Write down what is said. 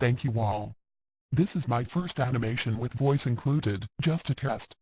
Thank you all. This is my first animation with voice included, just a test.